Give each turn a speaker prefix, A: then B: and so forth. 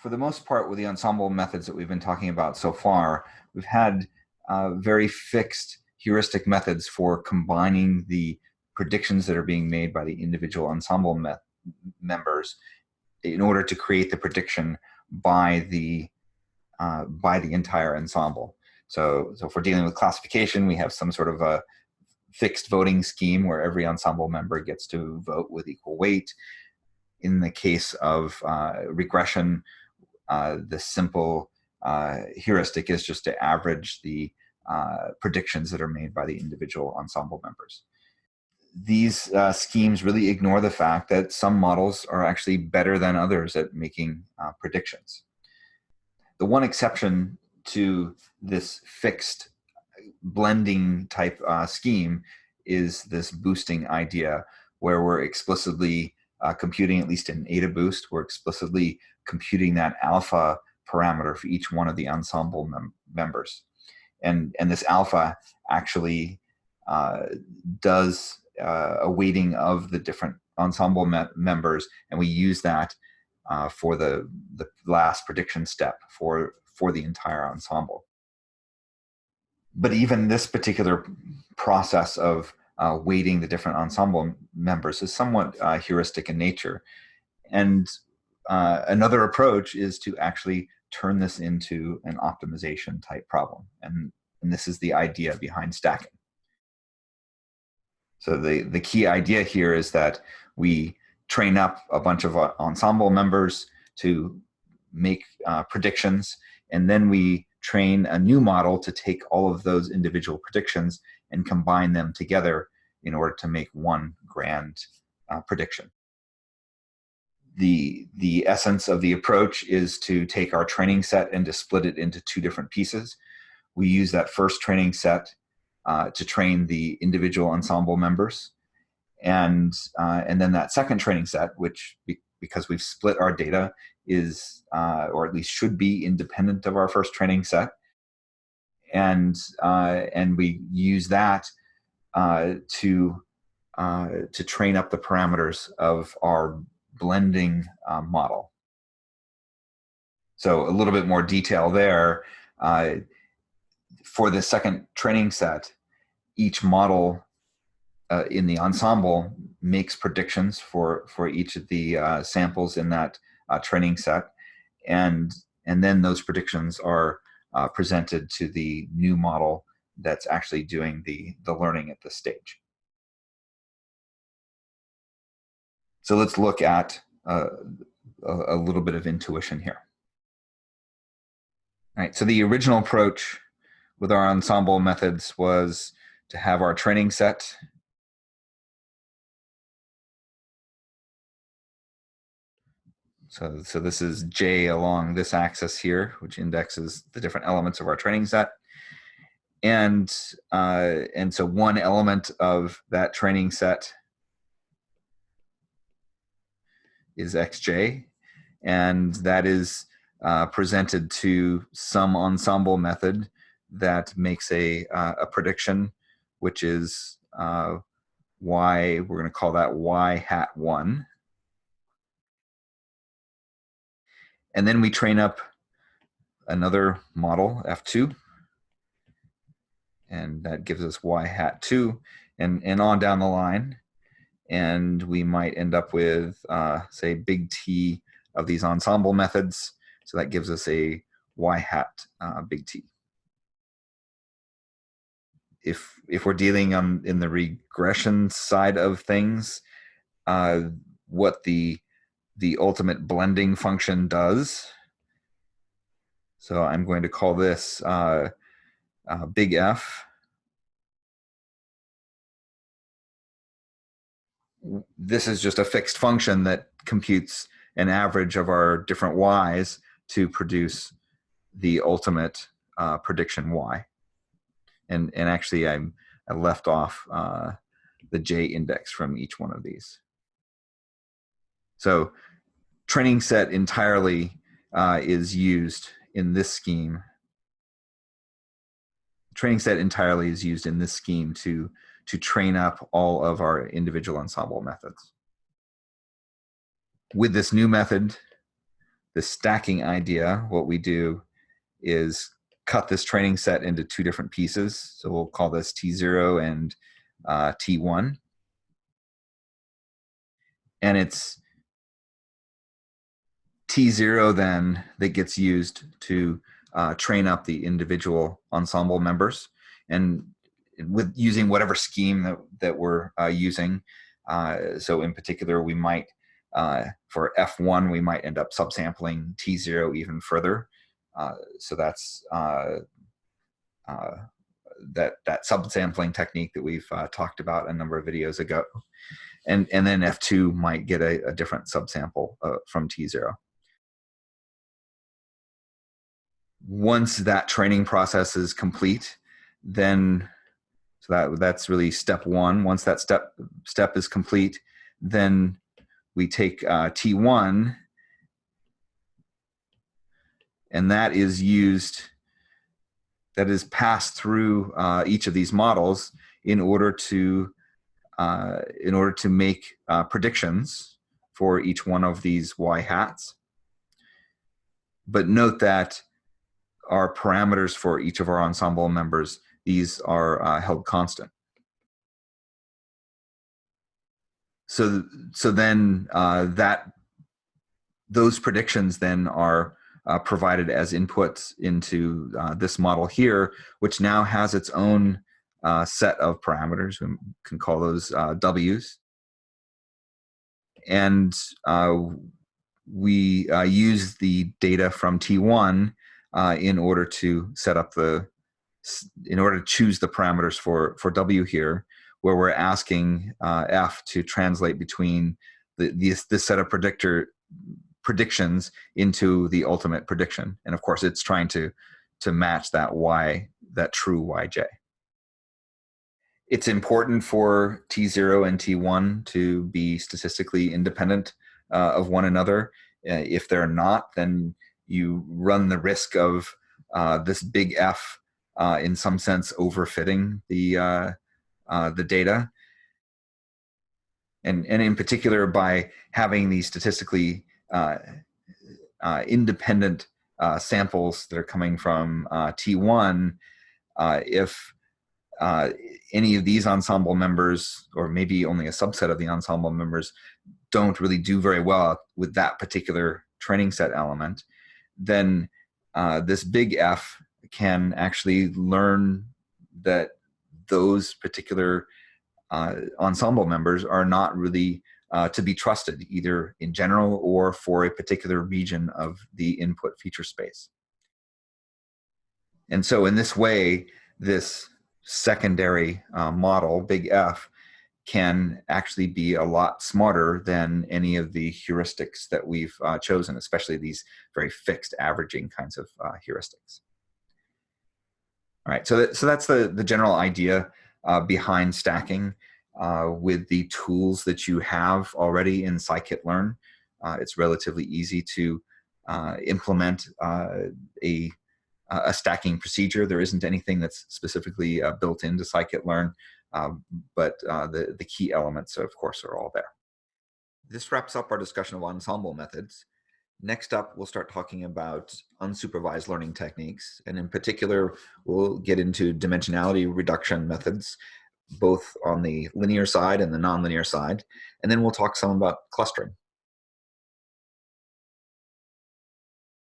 A: for the most part, with the ensemble methods that we've been talking about so far, we've had uh, very fixed heuristic methods for combining the predictions that are being made by the individual ensemble me members in order to create the prediction by the uh, by the entire ensemble. So, so if we're dealing with classification, we have some sort of a fixed voting scheme where every ensemble member gets to vote with equal weight. In the case of uh, regression, uh, the simple uh, heuristic is just to average the uh, predictions that are made by the individual ensemble members. These uh, schemes really ignore the fact that some models are actually better than others at making predictions. The one exception to this fixed blending type scheme is this boosting idea where we're explicitly uh, computing, at least in AdaBoost, we're explicitly computing that alpha parameter for each one of the ensemble mem members. And, and this alpha actually uh, does uh, a weighting of the different ensemble me members, and we use that uh, for the, the last prediction step for, for the entire ensemble. But even this particular process of uh, weighting the different ensemble members is somewhat uh, heuristic in nature. And uh, another approach is to actually turn this into an optimization type problem. And, and this is the idea behind stacking. So the, the key idea here is that we train up a bunch of uh, ensemble members to make uh, predictions, and then we train a new model to take all of those individual predictions and combine them together in order to make one grand uh, prediction. The, the essence of the approach is to take our training set and to split it into two different pieces. We use that first training set uh, to train the individual ensemble members. And, uh, and then that second training set, which be, because we've split our data is, uh, or at least should be independent of our first training set. And, uh, and we use that uh, to, uh, to train up the parameters of our blending uh, model. So a little bit more detail there. Uh, for the second training set, each model uh, in the ensemble makes predictions for, for each of the uh, samples in that uh, training set. And, and then those predictions are presented to the new model that's actually doing the, the learning at this stage. So let's look at uh, a, a little bit of intuition here. All right, so the original approach with our ensemble methods was to have our training set So, so this is J along this axis here, which indexes the different elements of our training set. And, uh, and so one element of that training set is xj, and that is uh, presented to some ensemble method that makes a, uh, a prediction, which is uh, y, we're going to call that y hat 1. And then we train up another model, F2, and that gives us y hat 2, and, and on down the line and we might end up with, uh, say, big T of these ensemble methods. So that gives us a y hat uh, big T. If, if we're dealing on in the regression side of things, uh, what the, the ultimate blending function does, so I'm going to call this uh, uh big F, this is just a fixed function that computes an average of our different y's to produce the ultimate uh, prediction y. And, and actually I'm, I left off uh, the j index from each one of these. So training set entirely uh, is used in this scheme. Training set entirely is used in this scheme to to train up all of our individual ensemble methods. With this new method, the stacking idea, what we do is cut this training set into two different pieces. So we'll call this T0 and uh, T1. And it's T0 then that gets used to uh, train up the individual ensemble members. And with using whatever scheme that, that we're uh, using, uh, so in particular, we might, uh, for F1, we might end up subsampling T0 even further. Uh, so that's uh, that that subsampling technique that we've talked about a number of videos ago. And, and then F2 might get a, a different subsample from T0. Once that training process is complete, then that that's really step one. Once that step step is complete, then we take uh, T1 and that is used, that is passed through uh, each of these models in order to, uh, in order to make uh, predictions for each one of these y hats. But note that our parameters for each of our ensemble members, these are uh, held constant. So, so then uh, that those predictions then are uh, provided as inputs into uh, this model here, which now has its own uh, set of parameters. We can call those uh, W's. And we use the data from T1 in order to set up the, in order to choose the parameters for, for W here, where we're asking F to translate between the, this, this set of predictor predictions into the ultimate prediction. And of course, it's trying to, to match that Y, that true YJ. It's important for T0 and T1 to be statistically independent uh, of one another. Uh, if they're not, then you run the risk of uh, this big F uh, in some sense overfitting the, uh, uh, the data. And, and in particular, by having these statistically uh, uh, independent uh, samples that are coming from T1, if any of these ensemble members, or maybe only a subset of the ensemble members, don't really do very well with that particular training set element, then this big F can actually learn that those particular uh, ensemble members are not really uh, to be trusted either in general or for a particular region of the input feature space. And so in this way, this secondary uh, model, big F, can actually be a lot smarter than any of the heuristics that we've uh, chosen, especially these very fixed averaging kinds of uh, heuristics. All right, so, that, so that's the, the general idea uh, behind stacking uh, with the tools that you have already in scikit-learn. Uh, it's relatively easy to uh, implement uh, a, a stacking procedure. There isn't anything that's specifically uh, built into scikit-learn, um, but the, the key elements, of course, are all there. This wraps up our discussion of ensemble methods. Next up, we'll start talking about unsupervised learning techniques. And in particular, we'll get into dimensionality reduction methods both on the linear side and the nonlinear side. And then we'll talk some about clustering.